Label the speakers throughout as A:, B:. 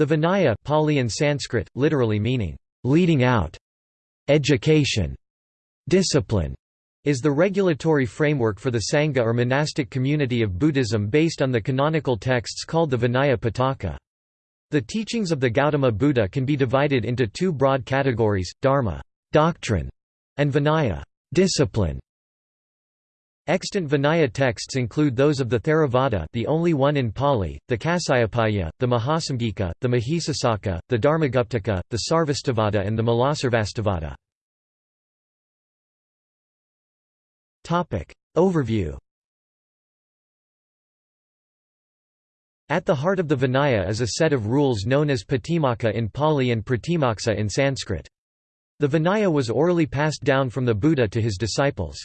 A: The Vinaya Pali and Sanskrit, literally meaning, "...leading out", education, discipline, is the regulatory framework for the Sangha or monastic community of Buddhism based on the canonical texts called the Vinaya Pitaka. The teachings of the Gautama Buddha can be divided into two broad categories, Dharma doctrine", and Vinaya discipline". Extant Vinaya texts include those of the Theravada the only one in Pali, the Kasyapiya, the Mahasamgika, the Mahisasaka, the Dharmaguptaka, the Sarvastivada and the Mulasarvastivada. Overview At the heart of the Vinaya is a set of rules known as Patimokkha in Pali and Pratimoksa in Sanskrit. The Vinaya was orally passed down from the Buddha to his disciples.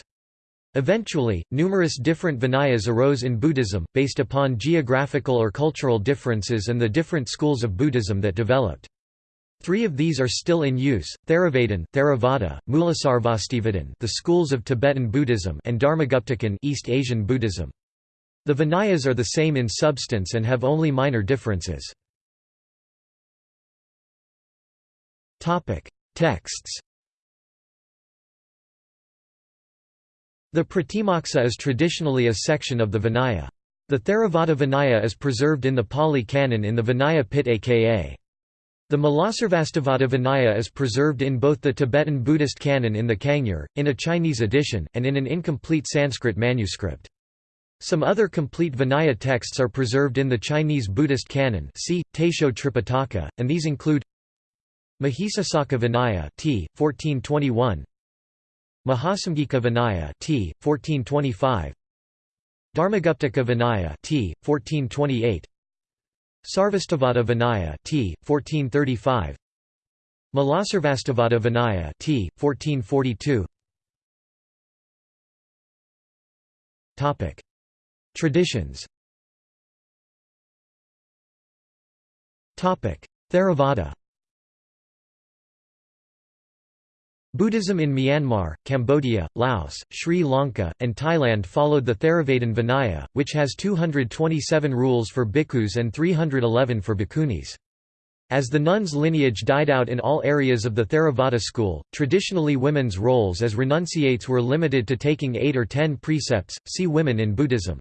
A: Eventually, numerous different Vinayas arose in Buddhism, based upon geographical or cultural differences and the different schools of Buddhism that developed. Three of these are still in use, Theravada, Theravada, Mulasarvastivadin the schools of Tibetan Buddhism and Dharmaguptakan East Asian Buddhism. The Vinayas are the same in substance and have only minor differences. Texts The Pratimoksa is traditionally a section of the Vinaya. The Theravada Vinaya is preserved in the Pali Canon in the Vinaya Pitaka the Mulasarvastivada Vinaya is preserved in both the Tibetan Buddhist canon in the Kangyur, in a Chinese edition, and in an incomplete Sanskrit manuscript. Some other complete Vinaya texts are preserved in the Chinese Buddhist canon see, Taisho Tripitaka, and these include Mahisasaka Vinaya t. 1421 Mahasamgika Vinaya t. 1425 Dharmaguptaka Vinaya t. 1428 Sarvastivada Vinaya t. 1435 Mulasarvastivada Vinaya t. 1442 Topic Traditions Topic Theravada Buddhism in Myanmar, Cambodia, Laos, Sri Lanka, and Thailand followed the Theravada Vinaya, which has 227 rules for bhikkhus and 311 for bhikkhunis. As the nuns' lineage died out in all areas of the Theravada school, traditionally women's roles as renunciates were limited to taking eight or ten precepts, see Women in Buddhism.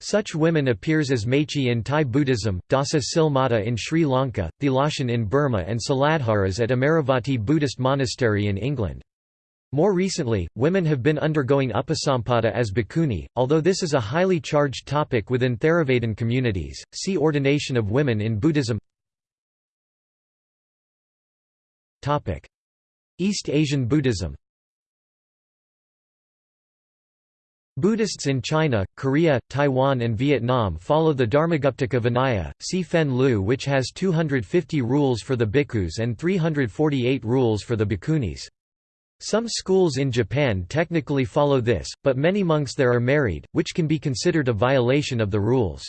A: Such women appears as Machi in Thai Buddhism, Dasa Silmata in Sri Lanka, Thilashin in Burma and Siladharas at Amaravati Buddhist Monastery in England. More recently, women have been undergoing upasampada as bhikkhuni, although this is a highly charged topic within Theravadan communities. See Ordination of women in Buddhism. East Asian Buddhism Buddhists in China, Korea, Taiwan and Vietnam follow the Dharmaguptaka Vinaya, see Fen Lu which has 250 rules for the bhikkhus and 348 rules for the bhikkhunis. Some schools in Japan technically follow this, but many monks there are married, which can be considered a violation of the rules.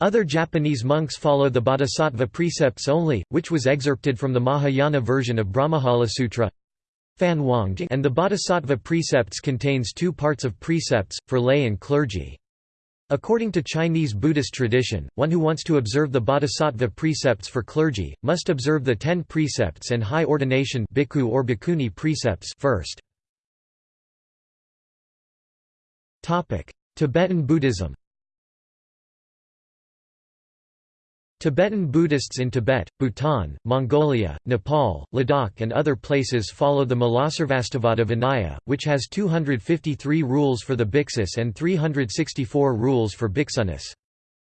A: Other Japanese monks follow the Bodhisattva precepts only, which was excerpted from the Mahayana version of Brahmajala Sutra and the Bodhisattva precepts contains two parts of precepts, for lay and clergy. According to Chinese Buddhist tradition, one who wants to observe the Bodhisattva precepts for clergy, must observe the ten precepts and high ordination bhikkhu or bhikkhuni precepts first. Tibetan Buddhism Tibetan Buddhists in Tibet, Bhutan, Mongolia, Nepal, Ladakh and other places follow the Mulasarvastivada Vinaya, which has 253 rules for the bhiksus and 364 rules for bhiksunis.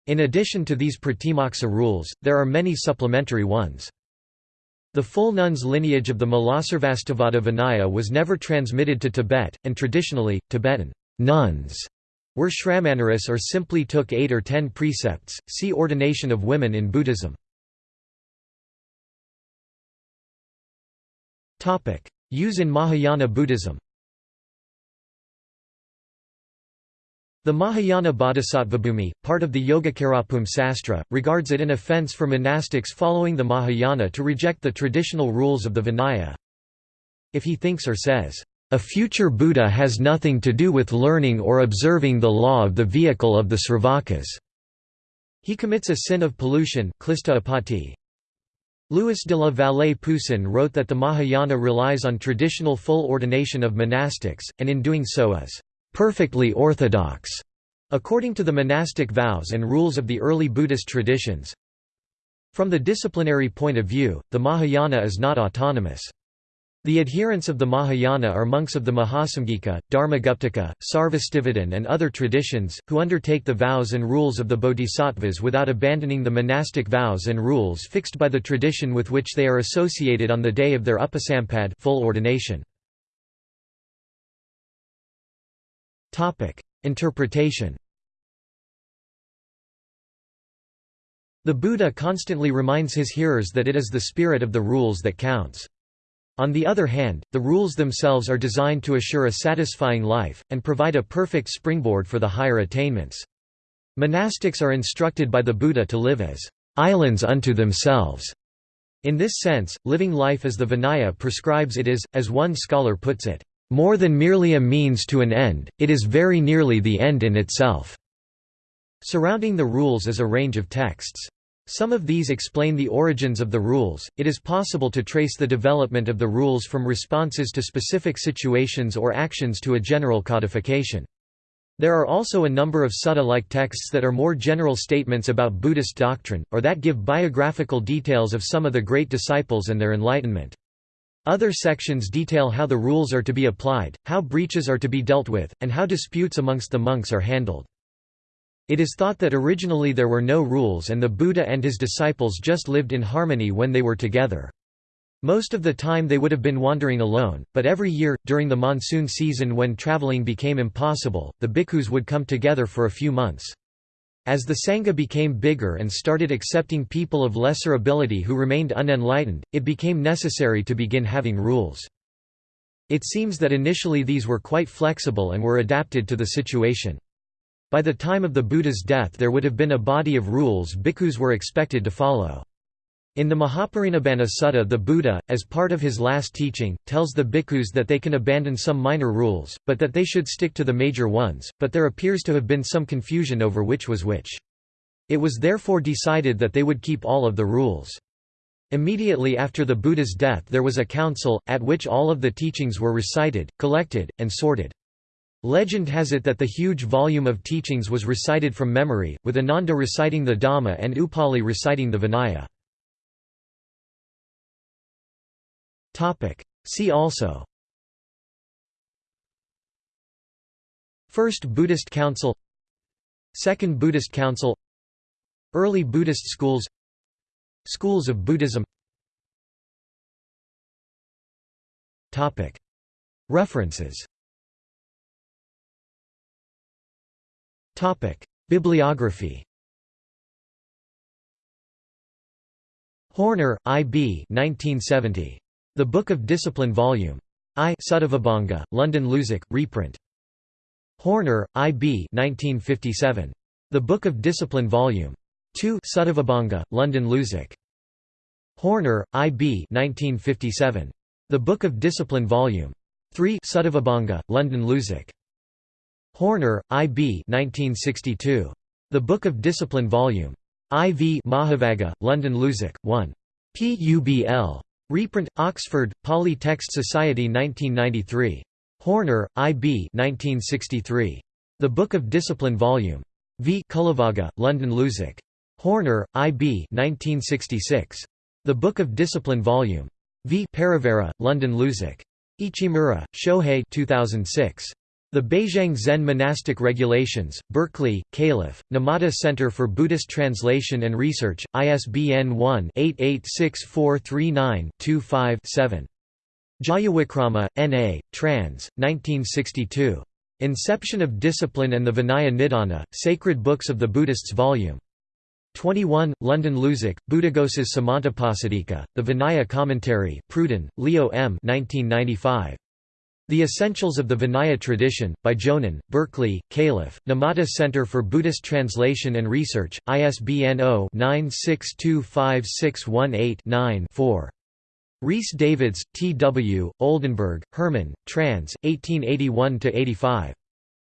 A: In addition to these Pratimoksa rules, there are many supplementary ones. The full nuns lineage of the Mulasarvastivada Vinaya was never transmitted to Tibet, and traditionally, Tibetan nuns were Shramanaris or simply took eight or ten precepts, see Ordination of Women in Buddhism. Use in Mahayana Buddhism The Mahayana Bodhisattvabhumi, part of the Yogacarabhumi Sastra, regards it an offense for monastics following the Mahayana to reject the traditional rules of the Vinaya. If he thinks or says, a future Buddha has nothing to do with learning or observing the law of the vehicle of the Sravakas. He commits a sin of pollution Louis de la Vallée Poussin wrote that the Mahayana relies on traditional full ordination of monastics, and in doing so is perfectly orthodox, according to the monastic vows and rules of the early Buddhist traditions. From the disciplinary point of view, the Mahayana is not autonomous. The adherents of the Mahayana are monks of the Mahasamgika, Dharmaguptaka, Sarvastivadin and other traditions, who undertake the vows and rules of the bodhisattvas without abandoning the monastic vows and rules fixed by the tradition with which they are associated on the day of their upasampad full ordination. Interpretation The Buddha constantly reminds his hearers that it is the spirit of the rules that counts. On the other hand, the rules themselves are designed to assure a satisfying life, and provide a perfect springboard for the higher attainments. Monastics are instructed by the Buddha to live as islands unto themselves. In this sense, living life as the Vinaya prescribes it is, as one scholar puts it, more than merely a means to an end, it is very nearly the end in itself. Surrounding the rules is a range of texts. Some of these explain the origins of the rules. It is possible to trace the development of the rules from responses to specific situations or actions to a general codification. There are also a number of sutta-like texts that are more general statements about Buddhist doctrine, or that give biographical details of some of the great disciples and their enlightenment. Other sections detail how the rules are to be applied, how breaches are to be dealt with, and how disputes amongst the monks are handled. It is thought that originally there were no rules and the Buddha and his disciples just lived in harmony when they were together. Most of the time they would have been wandering alone, but every year, during the monsoon season when traveling became impossible, the bhikkhus would come together for a few months. As the Sangha became bigger and started accepting people of lesser ability who remained unenlightened, it became necessary to begin having rules. It seems that initially these were quite flexible and were adapted to the situation. By the time of the Buddha's death there would have been a body of rules bhikkhus were expected to follow. In the Mahaparinibbana Sutta the Buddha, as part of his last teaching, tells the bhikkhus that they can abandon some minor rules, but that they should stick to the major ones, but there appears to have been some confusion over which was which. It was therefore decided that they would keep all of the rules. Immediately after the Buddha's death there was a council, at which all of the teachings were recited, collected, and sorted. Legend has it that the huge volume of teachings was recited from memory, with Ananda reciting the Dhamma and Upali reciting the Vinaya. See also. First Buddhist Council. Second Buddhist Council. Early Buddhist schools. Schools of Buddhism. References Bibliography. Horner, I. B. 1970. The Book of Discipline Volume. I. Suttavibhanga, London Luzac, reprint. Horner, I. B. 1957. The Book of Discipline Volume. 2 Suttavibhanga, London Luzac. Horner, I. B. 1957. The Book of Discipline Volume. 3 Suttavibhanga, London Luzac. Horner, I. B. 1962. The Book of Discipline Vol. IV Mahavagga, London Luzac, 1. Publ. Reprint, Oxford, Pali Text Society 1993. Horner, I. B. 1963. The Book of Discipline Vol. V. Cullavagga, London Luzac. Horner, I. B. 1966. The Book of Discipline Vol. V. Parivara, London Luzac. Ichimura, Shohei 2006. The Baizhang Zen Monastic Regulations, Berkeley, Calif., Numata Center for Buddhist Translation and Research, ISBN 1-886439-25-7. Jayawickrama, N.A., trans. 1962. Inception of Discipline and the Vinaya Nidana, Sacred Books of the Buddhists Vol. 21, London Luzac, Buddhaghosa's Samantapasadika, The Vinaya Commentary, Pruden, Leo M. 1995. The Essentials of the Vinaya Tradition, by Jonan, Berkeley, Calif., Numata Center for Buddhist Translation and Research, ISBN 0-9625618-9-4. Rhys Davids, T. W., Oldenberg, Herman, trans. 1881–85.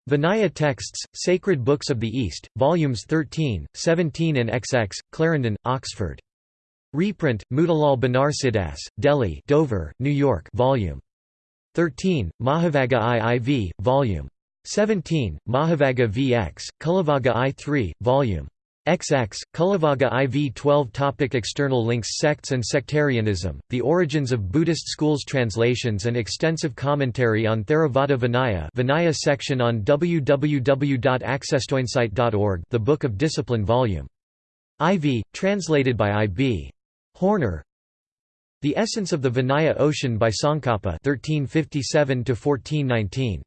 A: Vinaya Texts, Sacred Books of the East, Volumes 13, 17 and XX, Clarendon, Oxford. Reprint, Motilal Banarsidass, Delhi Dover, New York Volume 13, Mahavagga IIV, Volume 17, Mahavagga VX, Kulavagga I3, Volume XX, Kulavagga IV 12 topic External links Sects and sectarianism, the origins of Buddhist schools Translations and extensive commentary on Theravada Vinaya Vinaya section on www.accesstoinsight.org The Book of Discipline Volume IV, translated by I. B. Horner The Essence of the Vinaya Ocean by Tsongkhapa 1357 1419